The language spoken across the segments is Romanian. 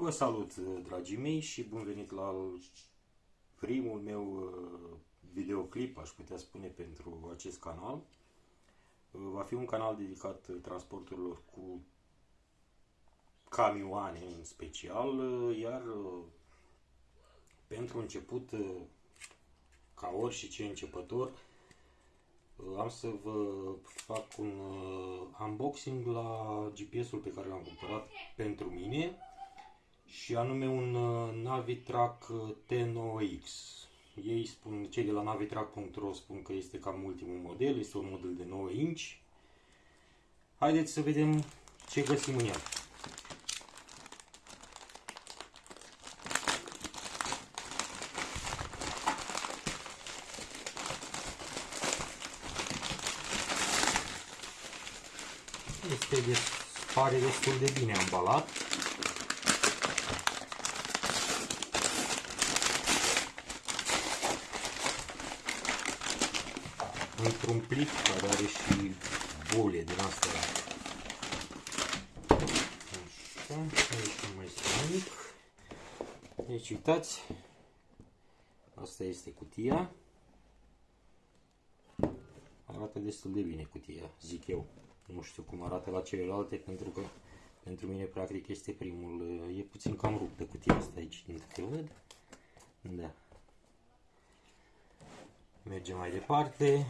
Vă salut, dragii mei, și bun venit la primul meu uh, videoclip, aș putea spune, pentru acest canal. Uh, va fi un canal dedicat transporturilor cu camioane în special, uh, iar pentru început, ca orice începător, am să vă fac un unboxing la GPS-ul pe care l-am cumpărat pentru mine și anume un uh, Navitrack uh, T9X. Ei spun, cei de la navitrack.ro spun că este cam ultimul model, este un model de 9 inch. Haideți să vedem ce găsim în el. Este de, pare destul de bine ambalat. Într-un plic care are și bole din astea. Așa, aici mai este mic. Deci uitați, asta este cutia. Arată destul de bine cutia, zic eu. Nu știu cum arată la celelalte, pentru că pentru mine practic este primul. E puțin cam rupt de cutia asta aici, din câte văd. Da. Mergem mai departe.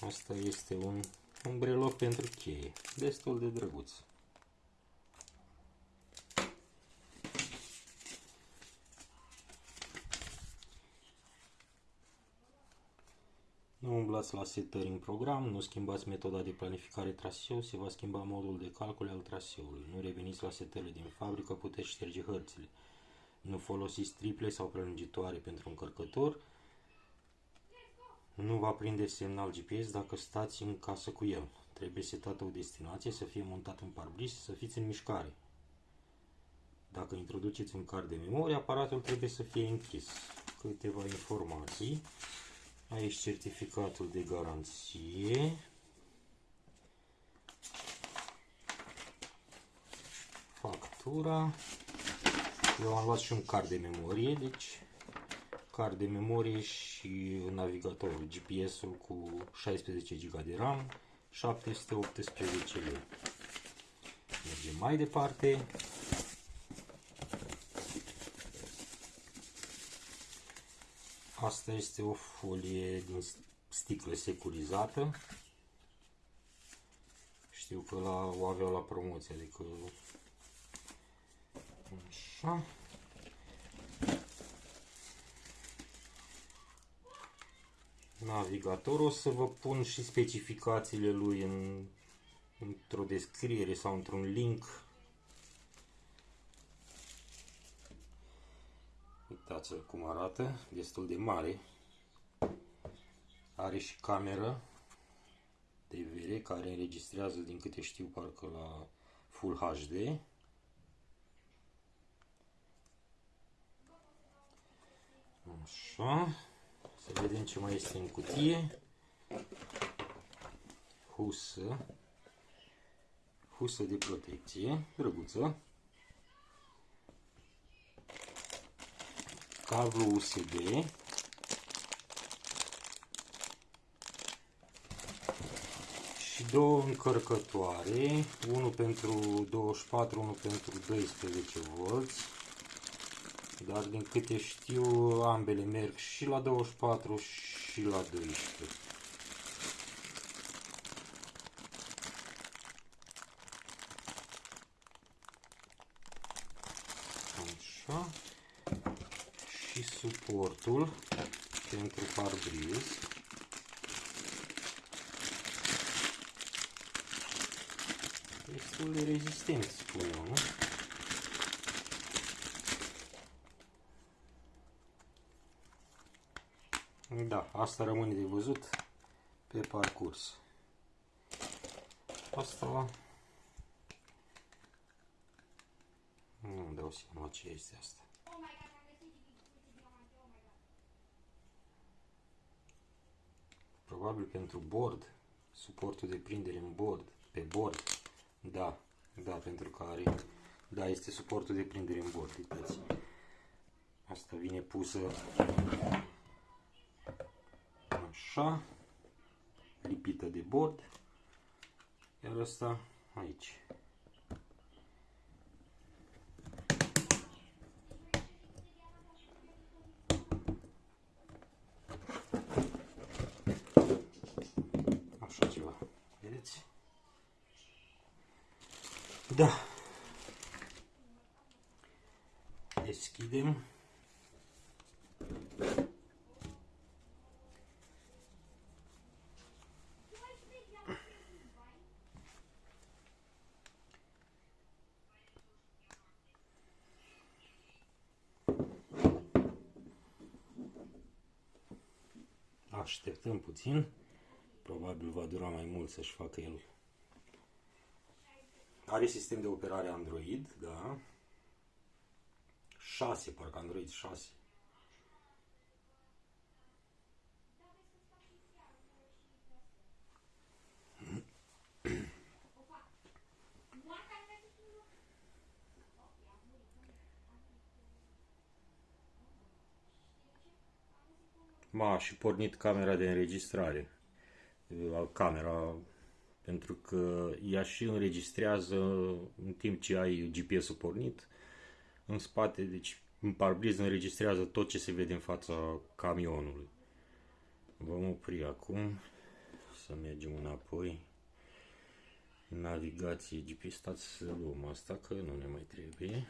Asta este un, un breloc pentru cheie. Destul de drăguț. Nu umblați la setări în program, nu schimbați metoda de planificare traseu, se va schimba modul de calcul al traseului. Nu reveniți la setările din fabrică, puteți șterge hărțile. Nu folosiți triple sau prelungitoare pentru încărcător, nu va prinde semnal GPS dacă stați în casă cu el. Trebuie setată o destinație, să fie montat în parbris, să fiți în mișcare. Dacă introduceți un card de memorie, aparatul trebuie să fie închis. Câteva informații. Aici certificatul de garanție. Factura. Eu am luat și un card de memorie, deci card de memorie și navigatorul, GPS-ul cu 16 GB de RAM, 718 lei. Mergem mai departe. Asta este o folie din sticlă securizată. Știu că la, o aveau la promoție, adică așa. Navigator. O să vă pun și specificațiile lui în, într-o descriere sau într-un link. Uitați-l cum arată, destul de mare. Are și cameră TVR care înregistrează, din câte știu, parcă la Full HD. Așa. Să vedem ce mai este în cutie. Husă. Husă de protecție, drăguță. Cablu USB. Și două încărcătoare, unul pentru 24, unul pentru 12 volți dar din câte știu ambele merg și la 24 și la 12. Așa. Și suportul pentru parbriz. Destul de rezistent, spun eu, nu? Da, asta rămâne de văzut pe parcurs. Asta nu îmi dau seama ce este asta. Probabil pentru bord, suportul de prindere în bord, pe bord, da, Da, pentru că are... Da, este suportul de prindere în bord, uitați. Asta vine pusă așa, lipită de bord, iar asta aici. Așa ceva, vedeți? Da. Deschidem. Așteptăm puțin. Probabil va dura mai mult să-și facă el. Are sistem de operare Android, da. 6, parcă Android 6. M-a și pornit camera de înregistrare. Camera pentru că ea și înregistrează în timp ce ai GPS-ul pornit în spate, deci în parbriz înregistrează tot ce se vede în fața camionului. Vom opri acum, să mergem înapoi. Navigație GPS, stați să luăm asta că nu ne mai trebuie.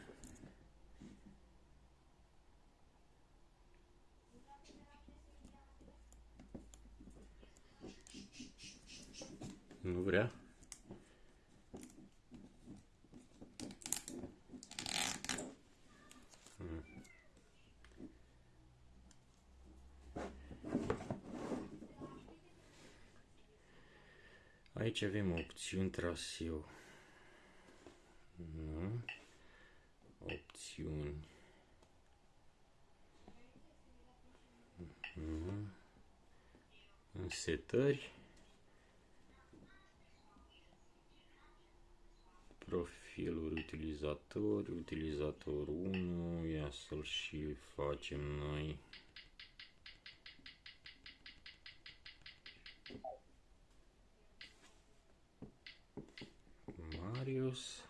Vrea? Aici avem opțiuni traseu. Nu. Opțiuni. Nu. Setări. Profilul utilizator, utilizator 1, ia să-l și facem noi. Marius.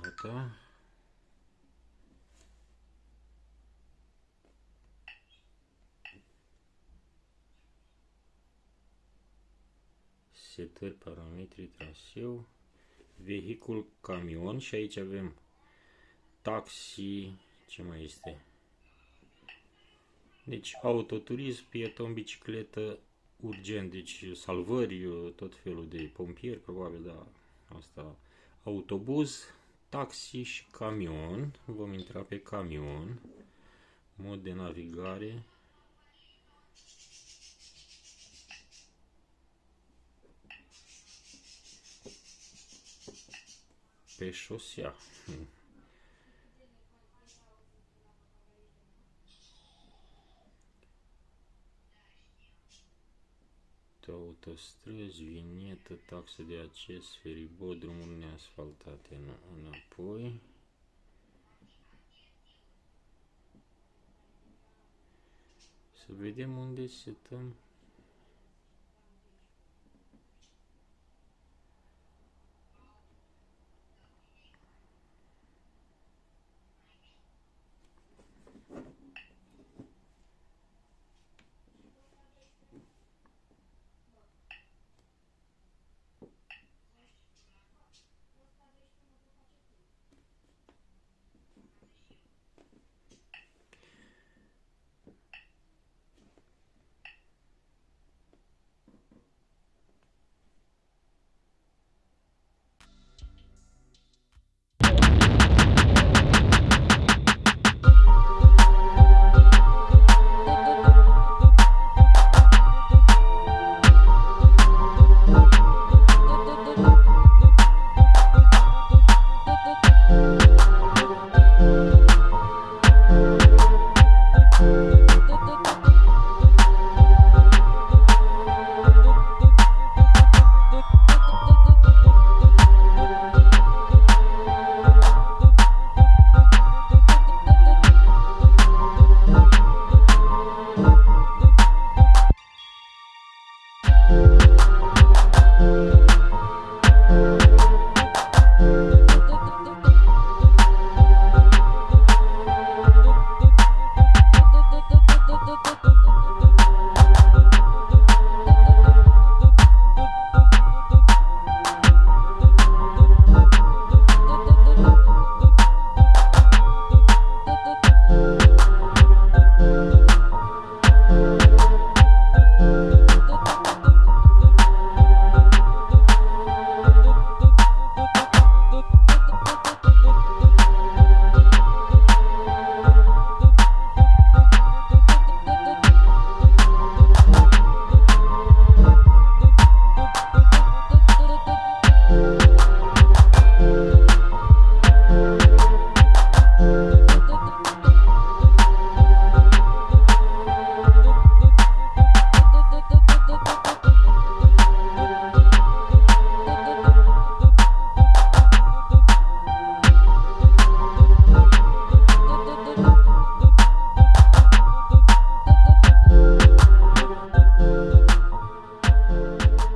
Gata. Setări, parametri, traseu, vehicul, camion și aici avem taxi, ce mai este? Deci autoturism, pieton, bicicletă, urgent, deci salvări, tot felul de pompieri, probabil, da, asta, autobuz, taxi și camion, vom intra pe camion, mod de navigare, pe șosea. autostrăzi, vinietă, taxă de acces, feribot, drumuri neasfaltate, nu, înapoi. Să vedem unde setăm